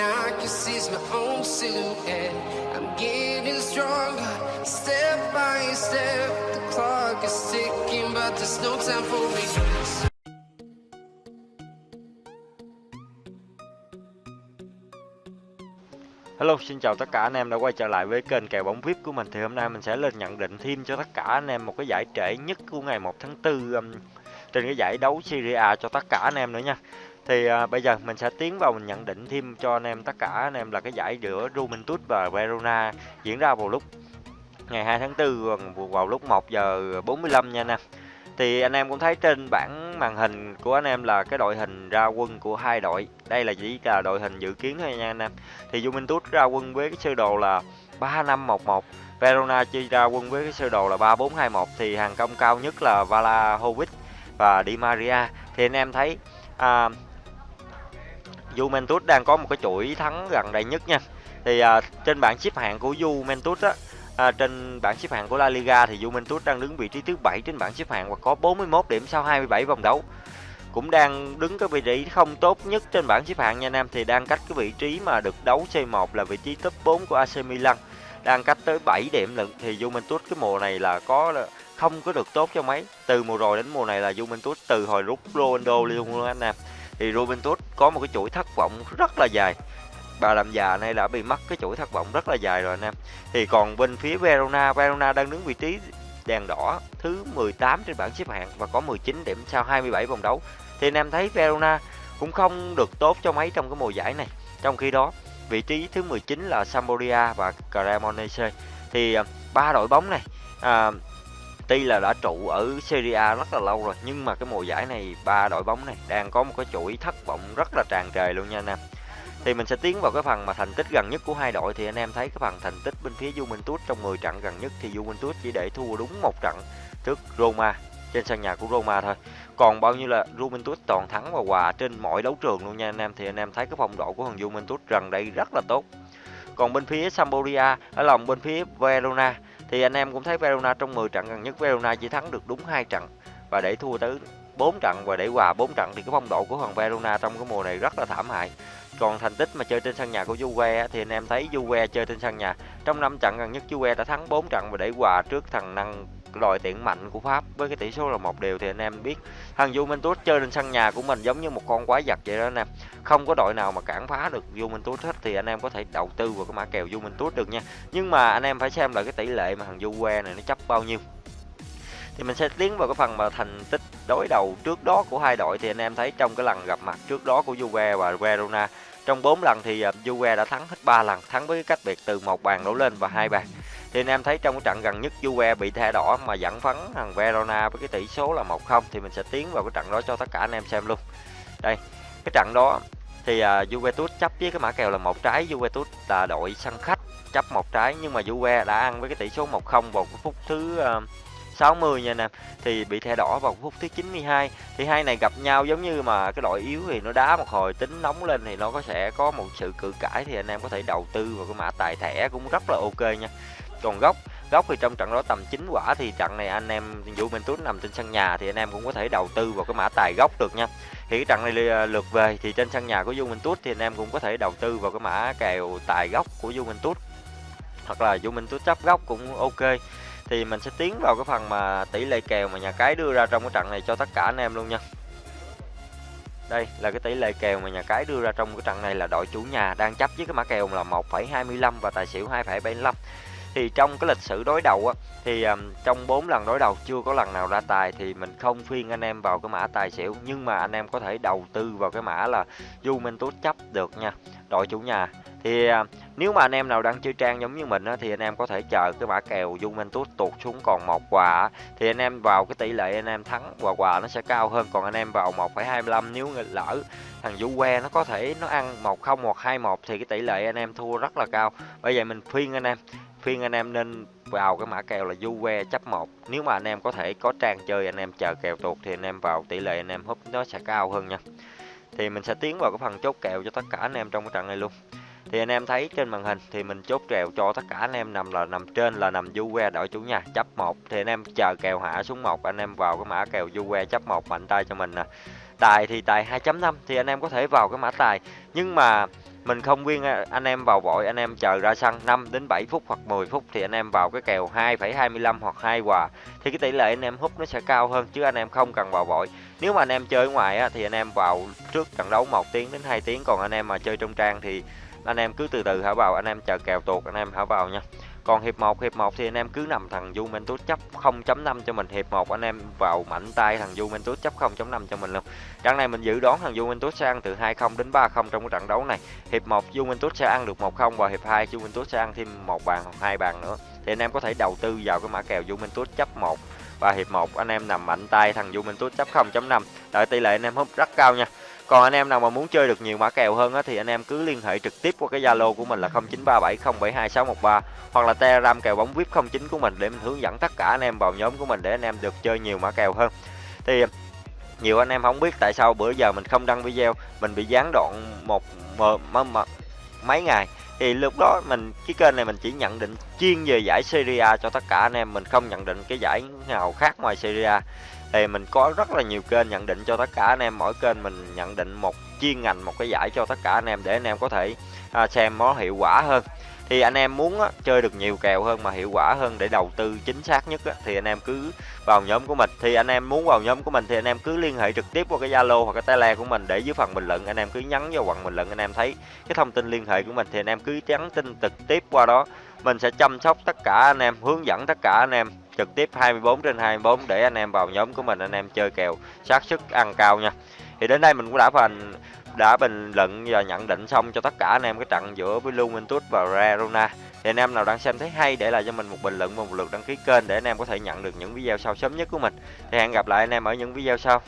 I can see my own silhouette. I'm getting stronger, step by step. The clock is ticking, but there's no time for me. Hello, xin chào tất cả anh em đã quay trở lại với kênh kèo bóng VIP của mình Thì hôm nay mình sẽ lên nhận định thêm cho tất cả anh em một cái giải trễ nhất của ngày 1 tháng 4 trên cái giải đấu Serie A cho tất cả anh em nữa nha. Thì à, bây giờ mình sẽ tiến vào mình nhận định thêm cho anh em tất cả anh em là cái giải giữa Juventus và Verona diễn ra vào lúc ngày 2 tháng 4 vào lúc 1 giờ 45 nha anh em. Thì anh em cũng thấy trên bảng màn hình của anh em là cái đội hình ra quân của hai đội. Đây là chỉ là đội hình dự kiến thôi nha anh em. Thì Juventus ra quân với cái sơ đồ là 3511 Verona chi ra quân với cái sơ đồ là 3421 thì hàng công cao nhất là Vlahovic và Di Maria thì anh em thấy à, Juventus đang có một cái chuỗi thắng gần đây nhất nha thì à, trên bảng xếp hạng của Juventus á À, trên bảng xếp hạng của La Liga thì Juventus đang đứng vị trí thứ 7 trên bảng xếp hạng và có 41 điểm sau 27 vòng đấu. Cũng đang đứng cái vị trí không tốt nhất trên bảng xếp hạng nha anh em thì đang cách cái vị trí mà được đấu C1 là vị trí top 4 của AC Milan. Đang cách tới 7 điểm lận thì Juventus cái mùa này là có không có được tốt cho mấy. Từ mùa rồi đến mùa này là Juventus từ hồi rút Ronaldo luôn anh em. Thì Juventus có một cái chuỗi thất vọng rất là dài bà làm già này đã bị mất cái chuỗi thất vọng rất là dài rồi anh em thì còn bên phía Verona Verona đang đứng vị trí đèn đỏ thứ 18 trên bảng xếp hạng và có 19 điểm sau 27 vòng đấu thì anh em thấy Verona cũng không được tốt cho mấy trong cái mùa giải này trong khi đó vị trí thứ 19 là Sampdoria và Cremonese thì à, ba đội bóng này à, tuy là đã trụ ở Serie A rất là lâu rồi, nhưng mà cái mùa giải này ba đội bóng này đang có một cái chuỗi thất vọng rất là tràn trề luôn nha anh em thì mình sẽ tiến vào cái phần mà thành tích gần nhất của hai đội thì anh em thấy cái phần thành tích bên phía Juventus trong 10 trận gần nhất thì Juventus chỉ để thua đúng một trận trước Roma, trên sân nhà của Roma thôi. Còn bao nhiêu là Juventus toàn thắng và hòa trên mọi đấu trường luôn nha anh em thì anh em thấy cái phong độ của thằng Juventus gần đây rất là tốt. Còn bên phía Sampdoria, ở lòng bên phía Verona thì anh em cũng thấy Verona trong 10 trận gần nhất, Verona chỉ thắng được đúng hai trận và để thua tới 4 trận và để hòa 4 trận thì cái phong độ của thằng Verona trong cái mùa này rất là thảm hại. Còn thành tích mà chơi trên sân nhà của Juve thì anh em thấy Juve chơi trên sân nhà trong 5 trận gần nhất, Juve đã thắng 4 trận và để hòa trước thằng năng đội tuyển mạnh của Pháp với cái tỷ số là một đều thì anh em biết. Thằng Juventus chơi trên sân nhà của mình giống như một con quái vật vậy đó anh em. Không có đội nào mà cản phá được Juventus hết thì anh em có thể đầu tư vào cái mã kèo Juventus được nha. Nhưng mà anh em phải xem là cái tỷ lệ mà thằng Juve này nó chấp bao nhiêu. Thì mình sẽ tiến vào cái phần mà thành tích đối đầu trước đó của hai đội thì anh em thấy trong cái lần gặp mặt trước đó của Juve và Verona trong 4 lần thì à, Juve đã thắng hết 3 lần, thắng với cái cách biệt từ một bàn đổ lên và hai bàn. Thì anh em thấy trong cái trận gần nhất Juve bị thẻ đỏ mà dẫn phấn thằng Verona với cái tỷ số là 1-0 thì mình sẽ tiến vào cái trận đó cho tất cả anh em xem luôn. Đây, cái trận đó thì uh, Juventus chấp với cái mã kèo là một trái, Juventus là đội sân khách chấp một trái. Nhưng mà Juve đã ăn với cái tỷ số 1-0 vào cái phút thứ à, uh, 60 nha anh em. Thì bị thẻ đỏ vào phút thứ 92 thì hai này gặp nhau giống như mà cái đội yếu thì nó đá một hồi tính nóng lên thì nó có sẽ có một sự cự cãi. Thì anh em có thể đầu tư vào cái mã tài thẻ cũng rất là ok nha còn góc góc thì trong trận đó tầm 9 quả thì trận này anh em Juventus nằm trên sân nhà thì anh em cũng có thể đầu tư vào cái mã tài góc được nha. Thì cái trận này à, lượt về thì trên sân nhà của Juventus thì anh em cũng có thể đầu tư vào cái mã kèo tài góc của Juventus hoặc là Juventus chấp góc cũng ok. Thì mình sẽ tiến vào cái phần mà tỷ lệ kèo mà nhà cái đưa ra trong cái trận này cho tất cả anh em luôn nha. Đây là cái tỷ lệ kèo mà nhà cái đưa ra trong cái trận này là đội chủ nhà đang chấp với cái mã kèo là 1,25 và tài xỉu 2,75 thì trong cái lịch sử đối đầu á thì um, trong 4 lần đối đầu chưa có lần nào ra tài thì mình không phiên anh em vào cái mã tài xỉu. Nhưng mà anh em có thể đầu tư vào cái mã là Juventus chấp được nha đội chủ nhà. Thì à, nếu mà anh em nào đang chơi trang giống như mình á, thì anh em có thể chờ cái mã kèo Juventus tụt xuống còn một quà thì anh em vào cái tỷ lệ anh em thắng và quà nó sẽ cao hơn. Còn anh em vào 1,25 nếu lỡ thằng Juve nó có thể nó ăn 1-0 hoặc 2-1 thì cái tỷ lệ anh em thua rất là cao. Bây giờ mình khuyên anh em phiên anh em nên vào cái mã kèo là Juve chấp 1 nếu mà anh em có thể có trang chơi anh em chờ kèo tuột thì anh em vào tỷ lệ anh em húp nó sẽ cao hơn nha thì mình sẽ tiến vào cái phần chốt kèo cho tất cả anh em trong cái trận này luôn thì anh em thấy trên màn hình thì mình chốt kèo cho tất cả anh em nằm là nằm trên là nằm Juve đội chủ nhà chấp 1 thì anh em chờ kèo hạ xuống 1 anh em vào cái mã kèo Juve chấp 1 mạnh tay cho mình nè tài thì tài 2.5 thì anh em có thể vào cái mã tài nhưng mà mình không khuyên anh em vào vội anh em chờ ra sân 5 đến 7 phút hoặc 10 phút thì anh em vào cái kèo 2,25 hoặc 2 quà thì cái tỷ lệ anh em hút nó sẽ cao hơn chứ anh em không cần vào vội nếu mà anh em chơi ngoài á, thì anh em vào trước trận đấu 1 tiếng đến 2 tiếng còn anh em mà chơi trong trang thì anh em cứ từ từ hả vào anh em chờ kèo tuột anh em hả vào nha còn hiệp 1 hiệp 1 thì anh em cứ nằm thằng Juventus chấp 0.5 cho mình. Hiệp 1 anh em vào mạnh tay thằng Juventus chấp 0.5 cho mình luôn. Trận này mình dự đoán thằng Juventus sẽ ăn từ 2-0 đến 3-0 trong cái trận đấu này. Hiệp 1 Juventus sẽ ăn được 1-0 và hiệp 2 Juventus sẽ ăn thêm một bàn hoặc hai bàn nữa. Thì anh em có thể đầu tư vào cái mã kèo Juventus chấp 1 và hiệp 1 anh em nằm mạnh tay thằng Juventus chấp 0.5 đợi tỷ lệ anh em hút rất cao nha còn anh em nào mà muốn chơi được nhiều mã kèo hơn á, thì anh em cứ liên hệ trực tiếp qua cái Zalo của mình là 0937072613 hoặc là Telegram kèo bóng VIP 09 của mình để mình hướng dẫn tất cả anh em vào nhóm của mình để anh em được chơi nhiều mã kèo hơn. Thì nhiều anh em không biết tại sao bữa giờ mình không đăng video, mình bị gián đoạn một mấy ngày thì lúc đó mình cái kênh này mình chỉ nhận định chuyên về giải Serie A cho tất cả anh em mình không nhận định cái giải nào khác ngoài Serie A thì mình có rất là nhiều kênh nhận định cho tất cả anh em mỗi kênh mình nhận định một chuyên ngành một cái giải cho tất cả anh em để anh em có thể à, xem nó hiệu quả hơn thì anh em muốn á, chơi được nhiều kèo hơn mà hiệu quả hơn để đầu tư chính xác nhất á, thì anh em cứ vào nhóm của mình thì anh em muốn vào nhóm của mình thì anh em cứ liên hệ trực tiếp qua cái Zalo hoặc cái Telegram của mình để dưới phần bình luận anh em cứ nhắn vào phần bình luận anh em thấy cái thông tin liên hệ của mình thì anh em cứ nhắn tin trực tiếp qua đó mình sẽ chăm sóc tất cả anh em hướng dẫn tất cả anh em trực tiếp 24 trên 24 để anh em vào nhóm của mình, anh em chơi kèo xác suất ăn cao nha. Thì đến đây mình cũng đã phần, đã bình luận và nhận định xong cho tất cả anh em cái trận giữa với Juventus và Verona. Thì anh em nào đang xem thấy hay để lại cho mình một bình luận và một lượt đăng ký kênh để anh em có thể nhận được những video sau sớm nhất của mình. Thì hẹn gặp lại anh em ở những video sau.